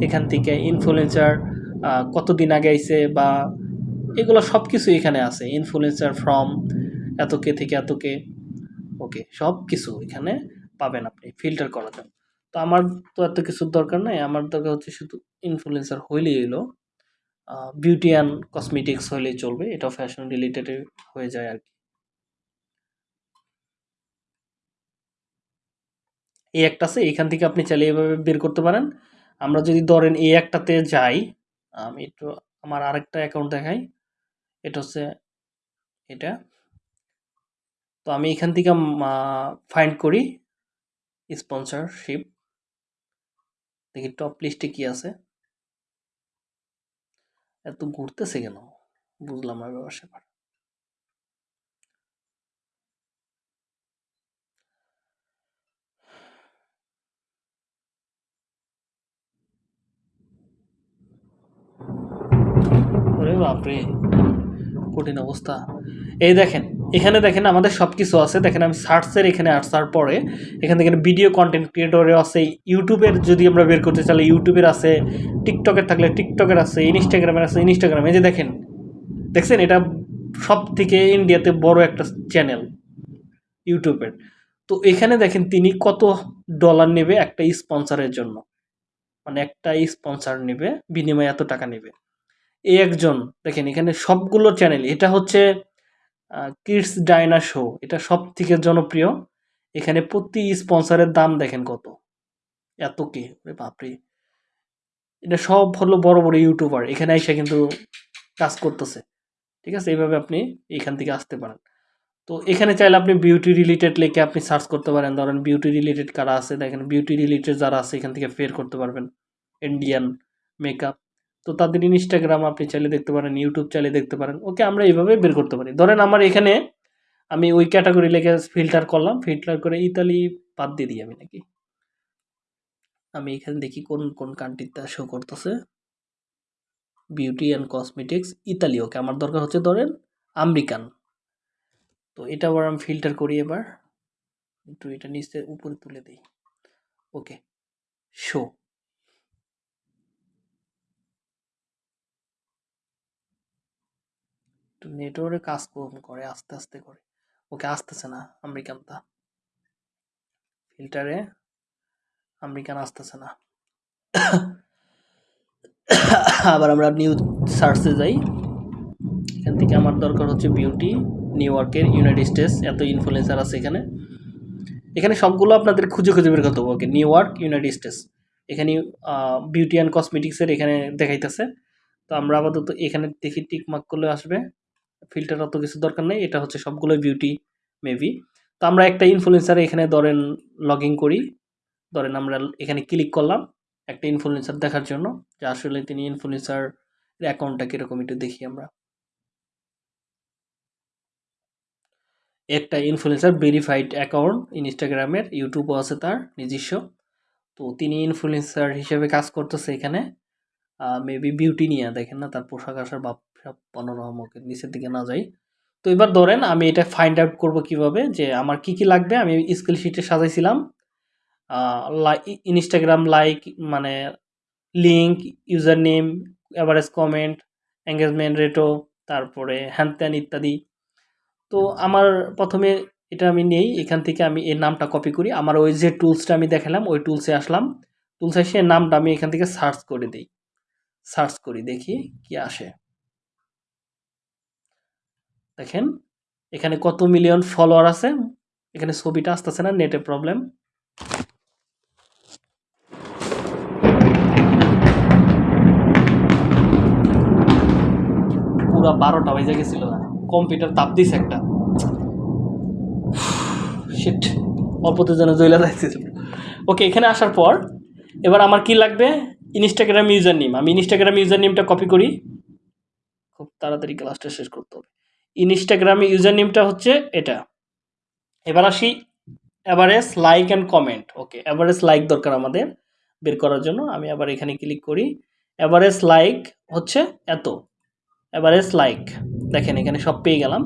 এখান থেকে ইনফ্লুয়েন্সার কতদিন আগে আইছে বা এগুলো সব কিছু এখানে আছে। ইনফ্লুয়েন্সার ফ্রম এতকে থেকে এতকে, ওকে সব কিছু এখানে পাবেন আপনি ফিল্টার করা যাবে। তো আমার তো এত কিছুর দরকার নাই, আমার দরকার হচ্ছে শুধু ইনফ্লুয়েন্সার হইলেই এলো বিউটি অ্যান্ড কসমেটিক্স হইলেই চলবে, এটা ফ্যাশন রিলেটেড হয়ে যায় আর কি। এই একটা আছে, এখান থেকে আপনি চাইলে এভাবে বের করতে পারেন। আমরা যদি ধরেন এই একটাতে যাই, আমি একটু আমার আরেকটা অ্যাকাউন্ট দেখাই। এটা হচ্ছে এটা। তো আমি এখান থেকে ফাইন্ড করি। স্পন্সরশিপ দেখি টপ লিস্টে কি আছে। এত ঘুরতেছে কেন? বুঝলাম না ব্যাপার স্যাপার ওরে বাপরে, কঠিন অবস্থা। এই দেখেন, এখানে দেখেন আমাদের সব কিছু আছে। দেখেন আমি সার্চের এখানে আসার পরে, এখান থেকে ভিডিও কন্টেন্ট ক্রিয়েটরের আছে ইউটিউবের যদি আমরা বের করতে চাইলে ইউটিউবের আছে টিকটকের থাকলে টিকটকের আছে ইনস্টাগ্রামের আছে ইনস্টাগ্রামে যে দেখেন, দেখছেন? এটা সব থেকে ইন্ডিয়াতে বড় একটা চ্যানেল ইউটিউবের তো এখানে দেখেন, তিনি কত ডলার নেবে একটা স্পন্সরের জন্য। মানে একটা স্পন্সর নেবে, বিনিময়ে এত টাকা নেবে। এই একজন, দেখেন এখানে সবগুলো চ্যানেল এটা হচ্ছে কিডস ডাইনা শো এটা সব থেকে জনপ্রিয়। এখানে প্রতি স্পন্সরের দাম দেখেন কত। এত কে? বাপরে। এটা সব হলো বড় বড় ইউটিউবার এখানে এসে কিন্তু কাজ করতেছে। ঠিক আছে? এইভাবে আপনি এখান থেকে আসতে পারেন। তো এখানে চাইলে আপনি বিউটি রিলেটেড লিখে আপনি সার্চ করতে পারেন। ধরেন বিউটি রিলেটেড কারা আছে? দেখেন বিউটি রিলেটেড যারা আছে, এখান থেকে ফের করতে পারবেন। ইন্ডিয়ান মেকআপ তো তাদের ইনস্টাগ্রাম আপনি চাইলে দেখতে পারেন ইউটিউব চাইলে দেখতে পারেন। ওকে, আমরা এইভাবে বের করতে পারি। ধরেন আমার এখানে আমি ওই ক্যাটাগরি লিখে ফিল্টার করলাম ফিল্টার করে ইতালি বাদ দিয়ে দিই আমি নাকি? আমি এখানে দেখি কোন কোন কান্ট্রিটা শো করতেছে। Beauty and cosmetics Italy okay আমার দরকার হচ্ছে ধরেন আমেরিকান। তো এটা আবার আমি ফিল্টার করি এবার। একটু এটা নিচে উপরে তুলে দিই। ওকে শো একটু নেটওয়ার্কে কাজ কম করে, আস্তে আস্তে করে। ওকে, আসতেছে না আমেরিকানটা ফিল্টারে আমেরিকান আসতেছে না। আবার আমরা নিউ সার্চে যাই। এখান থেকে আমার দরকার হচ্ছে বিউটি নিউ ইয়র্কের ইউনাইটেড স্টেটস এত ইনফ্লুয়েন্সার আছে এখানে। এখানে সবগুলো আপনাদের খুঁজে খুঁজে বের করতে হবে। Okay New York United States এখানে বিউটি অ্যান্ড কসমেটিক্সের এখানে দেখাইতেছে। তো আমরা আপাতত এখানে দেখি টিক মার্ক করলে আসবে। ফিল্টার অত কিছু দরকার নেই, এটা হচ্ছে সবগুলো বিউটি মেবি তো আমরা একটা ইনফ্লুয়েন্সার এখানে ধরেন লগ করি, ধরেন আমরা এখানে ক্লিক করলাম, একটা ইনফ্লুয়েন্সার দেখার জন্য, যে আসলে তিনি ইনফ্লুয়েন্সার অ্যাকাউন্টটা কীরকম একটু দেখি আমরা। একটা ইনফ্লুয়েন্সার ভেরিফাইড অ্যাকাউন্ট ইনস্টাগ্রামের ইউটিউবও আছে তার, নিজস্ব। তো তিনি ইনফ্লুয়েন্সার হিসেবে কাজ করতেছে এখানে মেবি বিউটি নিয়ে, দেখেন না, তার পোশাক আশার ভাব সব পনোরম ওকে নিচের দিকে না যাই। তো এবার ধরেন আমি এটা ফাইন্ড আউট করব কীভাবে যে আমার কি কি লাগবে? আমি স্কিল শিটে সাজাইছিলাম। ইনস্টাগ্রাম লাইক মানে link user name average comment engagement রেটও তারপরে হ্যান ত্যান ইত্যাদি। তো আমার প্রথমে এটা আমি নেই, এখান থেকে আমি এর নামটা কপি করি। আমার ওই যে টুলসটা আমি দেখালাম, ওই টুলসে আসলাম। টুলসে এসে নামটা আমি এখান থেকে সার্চ করে দিই। সার্চ করি, দেখি কি আসে। দেখেন, এখানে কত মিলিয়ন ফলোয়ার আছে? এখানে ছবিটা আসতেছে না নেটে প্রবলেম পুরা বারোটা বাজে গেছিল। কম্পিউটার তাপ দিস একটা। শিট অল্পতে যেন জইলা ওকে এখানে আসার পর, এবার আমার কি লাগবে? ইনস্টাগ্রাম ইউজার নেম আমি ইনস্টাগ্রাম ইউজার নেমটা কপি করি। খুব তাড়াতাড়ি ক্লাসটা শেষ করতে হবে। ইনস্টাগ্রাম ইউজার নেমটা হচ্ছে এটা। এবার আসি average like and comment okay average like দরকার আমাদের বের করার জন্য। আমি আবার এখানে ক্লিক করি। অ্যাভারেজ লাইক হচ্ছে এত। অ্যাভারেজ লাইক দেখেন এখানে সব পেয়ে গেলাম।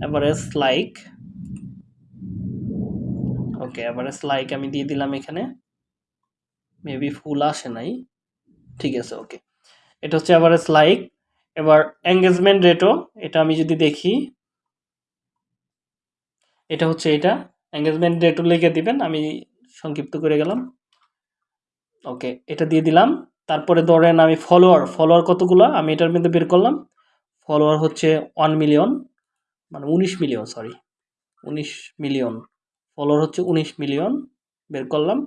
Average like okay average like আমি দিয়ে দিলাম এখানে। মেবি ফুল আসে নাই। ঠিক আছে ওকে এটা হচ্ছে অ্যাভারেজ লাইক এবার এঙ্গেজমেন্ট রেটও এটা আমি যদি দেখি, এটা হচ্ছে এটা এঙ্গেজমেন্ট রেটও লিখে দিবেন, আমি সংক্ষিপ্ত করে গেলাম। ওকে, এটা দিয়ে দিলাম। তারপরে ধরেন আমি ফলোয়ার ফলোয়ার কতগুলো? আমি এটার মধ্যে বের করলাম। ফলোয়ার হচ্ছে ওয়ান মিলিয়ন মানে উনিশ মিলিয়ন সরি উনিশ মিলিয়ন ফলোয়ার হচ্ছে উনিশ মিলিয়ন বের করলাম।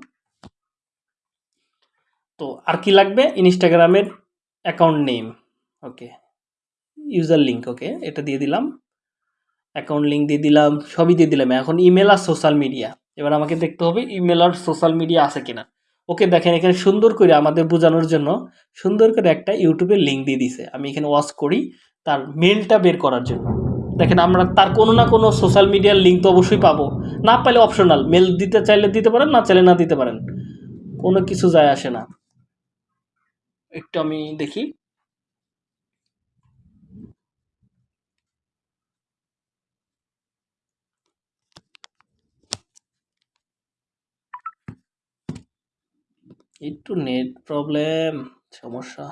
তো আর কি লাগবে? ইনস্টাগ্রামের account name okay user link okay, এটা দিয়ে দিলাম। অ্যাকাউন্ট লিঙ্ক দিয়ে দিলাম, সবই দিয়ে দিলাম। এখন ইমেল আর সোশ্যাল মিডিয়া এবার আমাকে দেখতে হবে ইমেল আর সোশ্যাল মিডিয়া আছে কিনা। ওকে, দেখেন এখানে সুন্দর করে আমাদের বোঝানোর জন্য সুন্দর করে একটা ইউটিউবের লিঙ্ক দিয়ে দিছে। আমি এখানে ওয়াচ করি তার মেলটা বের করার জন্য। দেখেন আমরা তার কোনো না কোনো সোশ্যাল মিডিয়ার লিঙ্ক তো অবশ্যই পাবো। না পাইলে অপশনাল মেল দিতে চাইলে দিতে পারেন, না চাইলে না দিতে পারেন। কোনো কিছু যায় আসে না। একটু আমি দেখি। একটু নেট প্রবলেম সমস্যা.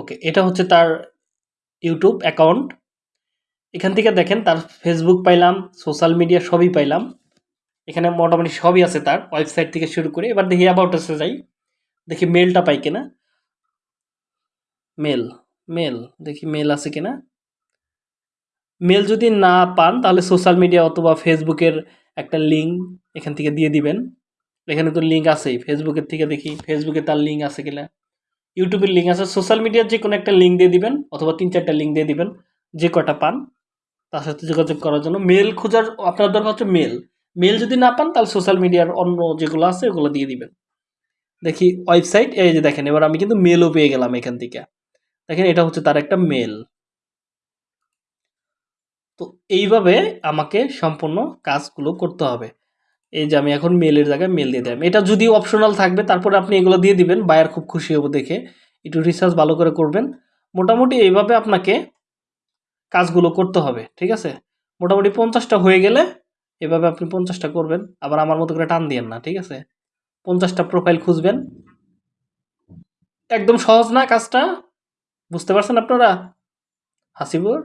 ওকে এটা হচ্ছে তার ইউটিউব অ্যাকাউন্ট এখান থেকে দেখেন তার ফেসবুক পাইলাম সোশ্যাল মিডিয়া সবই পাইলাম। এখানে মোটামুটি সবই আছে তার ওয়েবসাইট থেকে শুরু করে, এবার দেখি অ্যাবাউট এসে যাই। দেখি মেলটা পাই কিনা। মেল মেল দেখি মেল আছে কিনা। মেল যদি না পান, তাহলে সোশ্যাল মিডিয়া অথবা ফেসবুকের একটা লিঙ্ক এখান থেকে দিয়ে দিবেন। এখানে তো লিঙ্ক আছেই, ফেসবুকের থেকে দেখি, ফেসবুকে তার লিঙ্ক আছে কিনা। ইউটিউবের লিঙ্ক আছে সোশ্যাল মিডিয়ার যে কোনো একটা লিঙ্ক দিয়ে দিবেন, অথবা তিন চারটা লিঙ্ক দিয়ে দিবেন, যে কটা পান, তার সাথে যোগাযোগ করার জন্য। মেল খোঁজার, আপনার দরকার হচ্ছে মেল মেল যদি না পান, তাহলে সোশ্যাল মিডিয়ার অন্য যেগুলো আছে, ওগুলো দিয়ে দিবেন। দেখি ওয়েবসাইট এই যে দেখেন, এবার আমি কিন্তু মেলও পেয়ে গেলাম এখান থেকে। দেখেন, এটা হচ্ছে তার একটা মেল তো এইভাবে আমাকে সম্পূর্ণ কাজগুলো করতে হবে। এই যে আমি এখন মেলের জায়গায় মেল দিয়ে দিলাম। এটা যদি অপশনাল থাকবে, তারপরে আপনি এগুলো দিয়ে দিবেন বায়ার খুব খুশি হব দেখে। একটু রিসার্চ ভালো করে করবেন। মোটামুটি এইভাবে আপনাকে কাজগুলো করতে হবে, ঠিক আছে? মোটামুটি পঞ্চাশটা হয়ে গেলে এভাবে আপনি পঞ্চাশটা করবেন, আবার আমার মতো করে টান দিয়েন না, ঠিক আছে? পঞ্চাশটা প্রোফাইল খুঁজবেন। একদম সহজ না কাজটা? বুঝতে পারছেন আপনারা? হাসিবুর?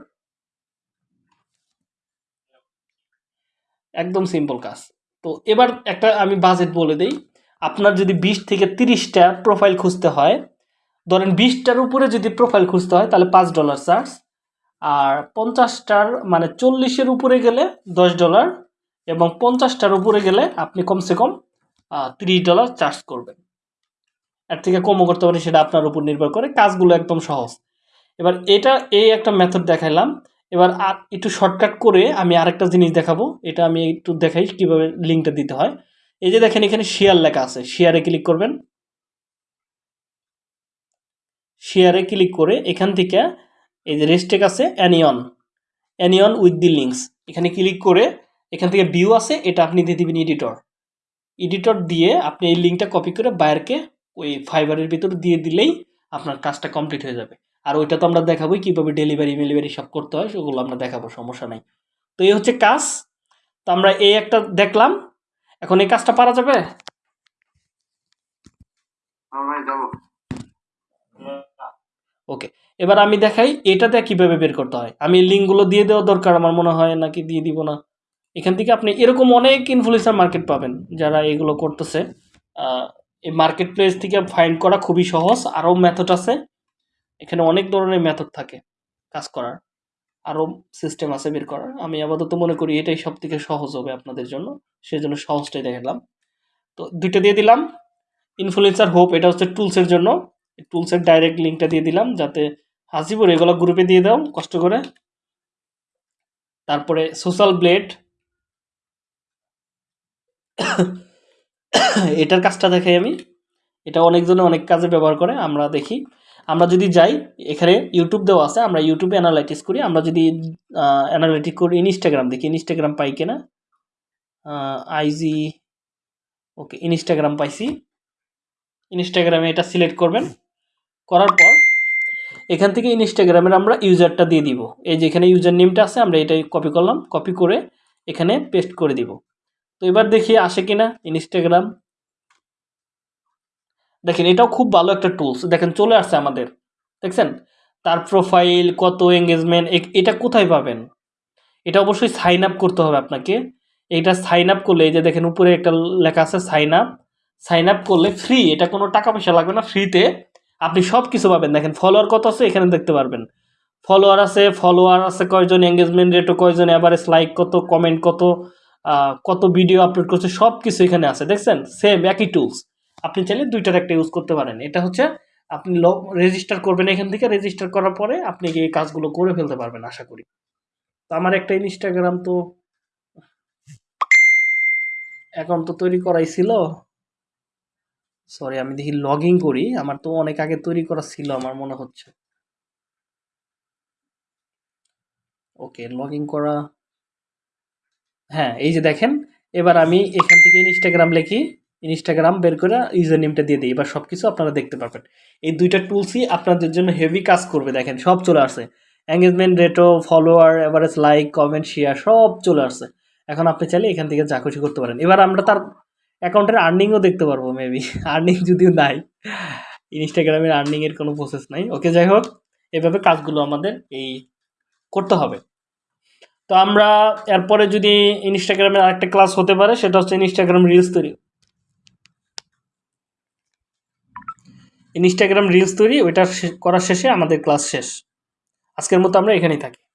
একদম সিম্পল কাজ। তো এবার একটা আমি বাজেট বলে দিই। আপনার যদি বিশ থেকে তিরিশটা প্রোফাইল খুঁজতে হয়, ধরেন বিশটার উপরে যদি প্রোফাইল খুঁজতে হয়, তাহলে পাঁচ ডলার চার্জ আর পঞ্চাশটার মানে চল্লিশের উপরে গেলে দশ ডলার এবং পঞ্চাশটার উপরে গেলে আপনি কমসে কম তিরিশ ডলার চার্জ করবেন। এর থেকে কমও করতে পারেন, সেটা আপনার উপর নির্ভর করে। কাজগুলো একদম সহজ। এবার এটা, এই একটা মেথড দেখাইলাম। এবার আর একটু শর্টকাট করে আমি আরেকটা জিনিস দেখাবো। এটা আমি একটু দেখাই কীভাবে লিঙ্কটা দিতে হয়। এই যে দেখেন, এখানে শেয়ার লেখা আছে। শেয়ারে ক্লিক করবেন। শেয়ারে ক্লিক করে এখান থেকে এই যে রেস্টেক আছে অ্যানিয়ন অ্যানিয়ন উইথ দি লিঙ্কস এখানে ক্লিক করে এখান থেকে ভিউ আছে এটা আপনি দিয়ে দিবেন এডিটর এডিটর দিয়ে আপনি এই লিঙ্কটা কপি করে বায়ারকে ওই ফাইবারের ভিতর দিয়ে দিলেই আপনার কাজটা কমপ্লিট হয়ে যাবে। আর ওইটা তো আমরা দেখাবোই কীভাবে ডেলিভারি মেলিভারি সব করতে হয় সেগুলো আমরা দেখাবো সমস্যা নাই। তো এই হচ্ছে কাজ। তো আমরা এই একটা দেখলাম। এখন এই কাজটা পারা যাবে? হ্যাঁ যাব। ওকে এবার আমি দেখাই এটাতে কীভাবে বের করতে হয়? আমি লিঙ্কগুলো দিয়ে দেওয়া দরকার আমার মনে হয় নাকি দিয়ে দিব না? এখান থেকে আপনি এরকম অনেক ইনফ্লুয়েন্সার মার্কেট পাবেন যারা এগুলো করতেছে। এই মার্কেট প্লেস থেকে ফাইন্ড করা খুবই সহজ। আরও মেথড আছে। এখানে অনেক ধরনের মেথড থাকে কাজ করার। আরও সিস্টেম আছে বের করার। আমি আপাতত মনে করি এটাই সব থেকে সহজ হবে আপনাদের জন্য। সেজন্য সহজটাই দেখালাম। তো দুইটা দিয়ে দিলাম। ইনফ্লুয়েন্সার হোপ এটা হচ্ছে টুলসের জন্য। টুলসের ডাইরেক্ট লিঙ্কটা দিয়ে দিলাম যাতে হাসিপুর এগুলো গ্রুপে দিয়ে দাও, কষ্ট করে। তারপরে সোশ্যাল ব্লেড এটার কাজটা দেখাই আমি। এটা অনেকজনে অনেক কাজে ব্যবহার করে, আমরা দেখি। আমরা যদি যাই, এখানে ইউটিউব দেওয়া আছে, আমরা ইউটিউবে অ্যানালাইটিস করি। আমরা যদি অ্যানালাইটিক করি ইনস্টাগ্রাম দেখি ইনস্টাগ্রাম পাই কিনা। আইজি ওকে ইনস্টাগ্রাম পাইছি। ইনস্টাগ্রামে এটা সিলেক্ট করবেন। করার পর, এখান থেকে ইনস্টাগ্রামের আমরা ইউজারটা দিয়ে দিব। এই যে এখানে ইউজার নেমটা আছে, আমরা এটাই কপি করলাম। কপি করে এখানে পেস্ট করে দিব। তো এবার দেখি আসে কিনা ইনস্টাগ্রাম দেখেন, এটাও খুব ভালো একটা টুলস দেখেন, চলে আসছে আমাদের। দেখছেন? তার প্রোফাইল কত এঙ্গেজমেন্ট এটা কোথায় পাবেন? এটা অবশ্যই সাইন আপ করতে হবে আপনাকে। এটা সাইন আপ করলে, এই যে দেখেন, উপরে একটা লেখা আছে সাইন আপ সাইন আপ করলে ফ্রি এটা কোনো টাকা পয়সা লাগবে না ফ্রিতে আপনি সব কিছু পাবেন। দেখেন ফলোয়ার কত আছে, এখানে দেখতে পারবেন। ফলোয়ার আছে ফলোয়ার আছে কয়জন এঙ্গেজমেন্ট রেটও কয়জন অ্যাভারেজ লাইক কত কমেন্ট কত কত ভিডিও আপলোড করছে সব কিছু এখানে আছে, দেখছেন? সেম একই টুলস আপনি চাইলে দুইটার একটা ইউজ করতে পারেন। এটা হচ্ছে, আপনি রেজিস্টার করবেন এখান থেকে রেজিস্টার করার পরে আপনি এই কাজগুলো করে ফেলতে পারবেন, আশা করি। তো আমার একটা ইনস্টাগ্রাম তো অ্যাকাউন্ট তো তৈরি করাই ছিল। সরি আমি দেখি লগ ইন করি। আমার তো অনেক আগে তৈরি করা ছিল, আমার মনে হচ্ছে। ওকে লগ ইন করা হ্যাঁ এই যে দেখেন, এবার আমি এখান থেকে ইনস্টাগ্রাম লিখি ইনস্টাগ্রাম বের করে ইউজার নেমটা দিয়ে দিই। এবার সব কিছু আপনারা দেখতে পারবেন। এই দুইটা টুলসই আপনাদের জন্য হেভি কাজ করবে, দেখেন, সব চলে আসছে। Engagement রেটও follower average like comment share সব চলে আসছে। এখন আপনি চাইলে এখান থেকে যা খুশি করতে পারেন। এবার আমরা তার অ্যাকাউন্টের আর্নিংও দেখতে পারব মেবি আর্নিং যদিও নাই। ইনস্টাগ্রামের আর্নিংয়ের কোনো প্রসেস নাই। ওকে যাই হোক, এভাবে কাজগুলো আমাদের এই করতে হবে। তো আমরা এরপরে যদি ইনস্টাগ্রামের আরেকটা ক্লাস হতে পারে, সেটা হচ্ছে ইনস্টাগ্রাম রিলস তৈরি। ইনস্টাগ্রাম রিলস তৈরি, ওইটা করার শেষে আমাদের ক্লাস শেষ। আজকের মতো আমরা এখানেই থাকি।